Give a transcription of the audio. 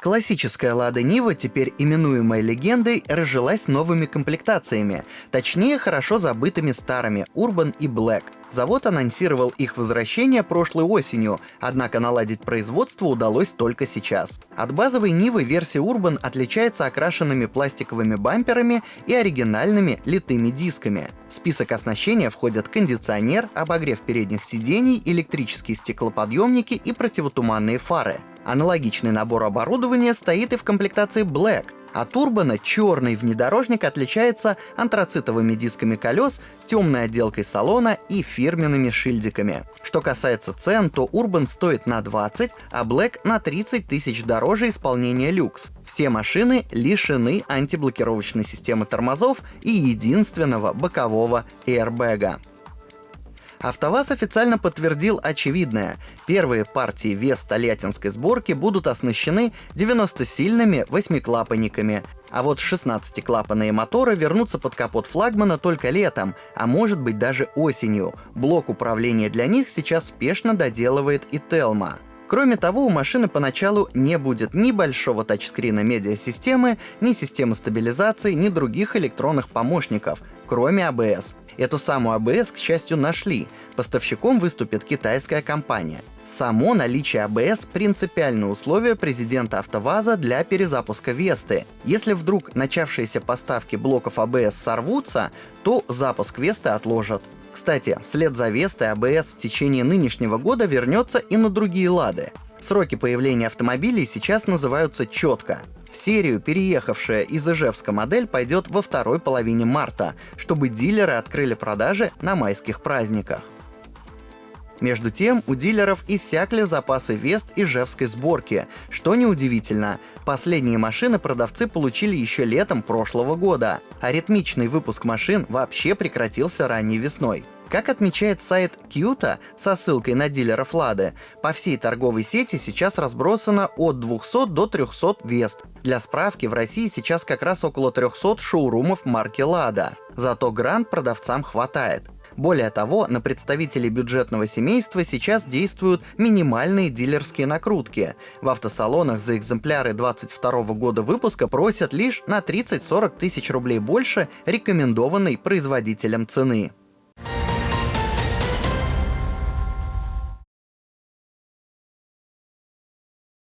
Классическая Лада Нива, теперь именуемая легендой, разжилась новыми комплектациями, точнее хорошо забытыми старыми Urban и Black. Завод анонсировал их возвращение прошлой осенью, однако наладить производство удалось только сейчас. От базовой Нивы версия Urban отличается окрашенными пластиковыми бамперами и оригинальными литыми дисками. В список оснащения входят кондиционер, обогрев передних сидений, электрические стеклоподъемники и противотуманные фары. Аналогичный набор оборудования стоит и в комплектации Black. От Урбана черный внедорожник отличается антрацитовыми дисками колес, темной отделкой салона и фирменными шильдиками. Что касается цен, то Urban стоит на 20, а Black на 30 тысяч дороже исполнения люкс. Все машины лишены антиблокировочной системы тормозов и единственного бокового airbag. АвтоВАЗ официально подтвердил очевидное. Первые партии вес тольяттинской сборки будут оснащены 90-сильными восьмиклапанниками, а вот 16-клапанные моторы вернутся под капот флагмана только летом, а может быть даже осенью. Блок управления для них сейчас спешно доделывает и Телма. Кроме того, у машины поначалу не будет ни большого тачскрина медиасистемы, ни системы стабилизации, ни других электронных помощников, кроме ABS. Эту самую ABS, к счастью, нашли. Поставщиком выступит китайская компания. Само наличие ABS — принципиальное условие президента АвтоВАЗа для перезапуска Весты. Если вдруг начавшиеся поставки блоков ABS сорвутся, то запуск Весты отложат. Кстати, вслед за Вестой ABS в течение нынешнего года вернется и на другие лады. Сроки появления автомобилей сейчас называются четко. В серию переехавшая из Ижевска модель пойдет во второй половине марта, чтобы дилеры открыли продажи на майских праздниках. Между тем, у дилеров иссякли запасы Вест ижевской сборки, что неудивительно. Последние машины продавцы получили еще летом прошлого года, а ритмичный выпуск машин вообще прекратился ранней весной. Как отмечает сайт Кьюта со ссылкой на дилеров Лады, по всей торговой сети сейчас разбросано от 200 до 300 Вест. Для справки, в России сейчас как раз около 300 шоурумов марки Лада. Зато грант продавцам хватает. Более того, на представителей бюджетного семейства сейчас действуют минимальные дилерские накрутки. В автосалонах за экземпляры 22 года выпуска просят лишь на 30-40 тысяч рублей больше рекомендованной производителем цены.